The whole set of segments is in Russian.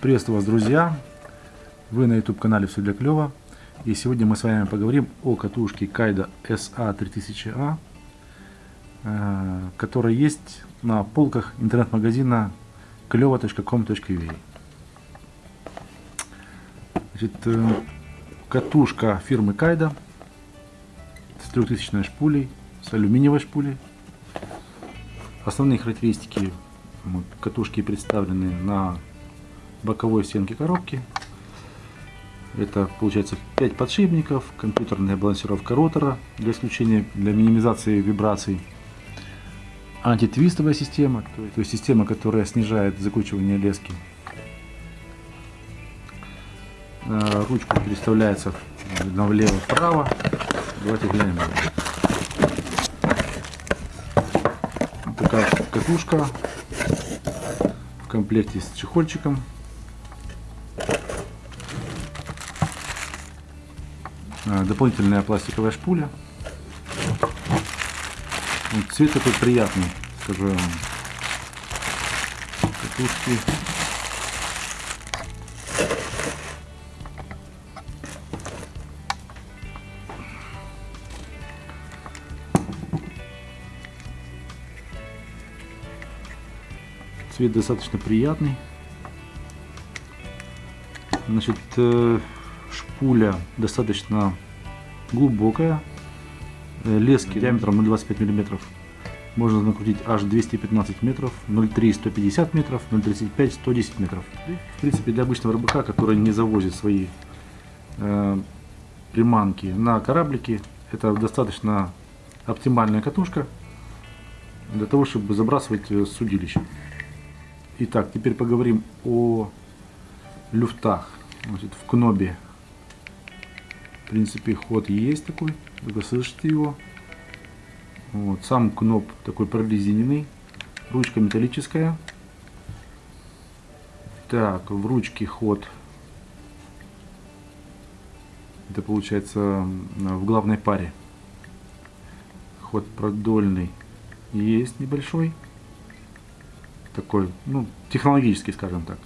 Приветствую вас, друзья! Вы на YouTube канале Все для клёва. И сегодня мы с вами поговорим о катушке Kaido SA3000A, э, которая есть на полках интернет-магазина клёва.com.ua. Значит, э, катушка фирмы Kaido с 3000 шпулей, с алюминиевой шпулей. Основные характеристики катушки представлены на боковой стенке коробки. Это получается 5 подшипников, компьютерная балансировка ротора для исключения, для минимизации вибраций, антитвистовая система, то есть система, которая снижает закручивание лески. Э, ручка переставляется влево-вправо. Давайте глянем. Такая катушка в комплекте с чехольчиком. Дополнительная пластиковая шпуля. Цвет такой приятный, скажу я вам. Катушки. Цвет достаточно приятный. Значит, э, шпуля достаточно глубокая. Э, лески диаметром 0,25 мм. Можно накрутить аж 215 метров, 0,3 150 метров, 0,35 110 метров. В принципе, для обычного рыбака, который не завозит свои э, приманки на кораблики, это достаточно оптимальная катушка для того, чтобы забрасывать э, судилище. Итак, теперь поговорим о люфтах. Значит, в кнобе в принципе, ход есть такой, вы слышите его. Вот, сам кноп такой прорезиненный, ручка металлическая. Так, в ручке ход, это получается в главной паре. Ход продольный есть небольшой, такой, ну, технологический, скажем так.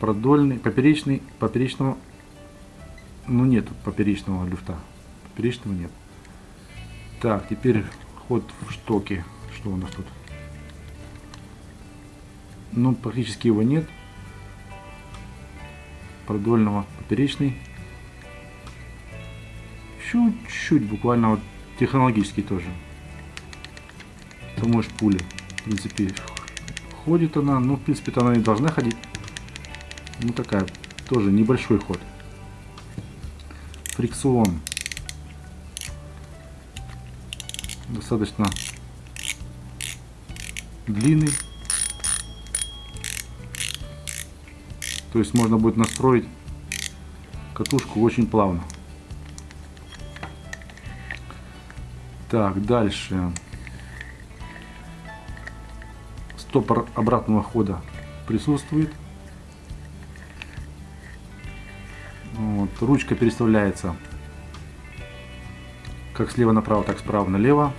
Продольный, поперечный, поперечного ну нет поперечного люфта. Поперечного нет. Так, теперь ход в штоке. Что у нас тут? Ну, практически его нет. Продольного поперечный. Чуть-чуть, буквально вот технологический тоже. Самой шпули. В принципе, ходит она. Ну, в принципе, она не должна ходить. Ну, такая, тоже небольшой ход фрикцион достаточно длинный. То есть можно будет настроить катушку очень плавно. Так, дальше. Стопор обратного хода присутствует. Вот, ручка переставляется как слева направо, так справа налево.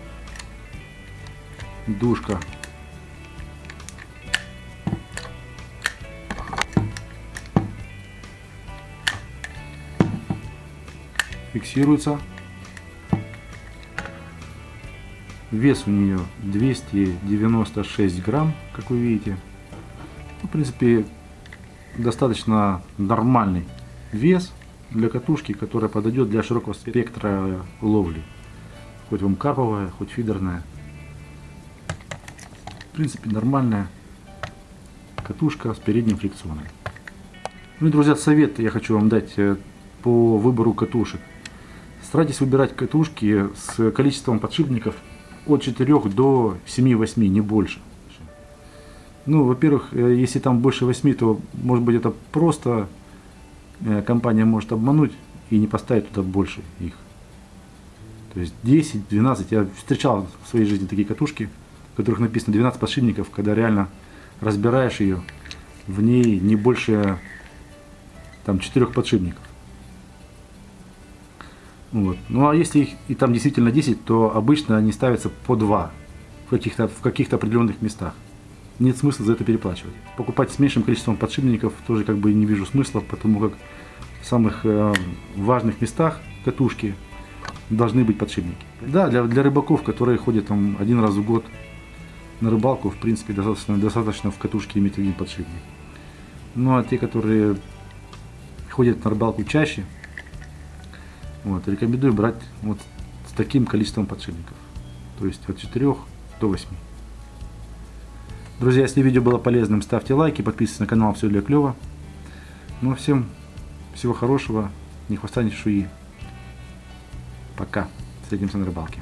Душка. Фиксируется. Вес у нее 296 грамм, как вы видите. Ну, в принципе, достаточно нормальный вес для катушки, которая подойдет для широкого спектра ловли. Хоть вам карповая, хоть фидерная. В принципе, нормальная катушка с передним фрикционом. Ну и, друзья, совет я хочу вам дать э, по выбору катушек. Старайтесь выбирать катушки с количеством подшипников от 4 до 7-8, не больше. Ну, во-первых, э, если там больше 8, то может быть это просто компания может обмануть и не поставить туда больше их. То есть 10, 12, я встречал в своей жизни такие катушки, в которых написано 12 подшипников, когда реально разбираешь ее, в ней не больше там 4 подшипников. Вот. Ну а если их и там действительно 10, то обычно они ставятся по 2 в каких-то в каких-то определенных местах. Нет смысла за это переплачивать. Покупать с меньшим количеством подшипников тоже как бы не вижу смысла, потому как в самых э, важных местах катушки должны быть подшипники. Да, для, для рыбаков, которые ходят там один раз в год на рыбалку, в принципе, достаточно, достаточно в катушке иметь один подшипник. Ну а те, которые ходят на рыбалку чаще, вот, рекомендую брать вот с таким количеством подшипников. То есть от 4 до 8. Друзья, если видео было полезным, ставьте лайки, подписывайтесь на канал Все для клёва. Ну, всем всего хорошего, ни хвоста, ни чешуи. Пока. Встретимся на рыбалке.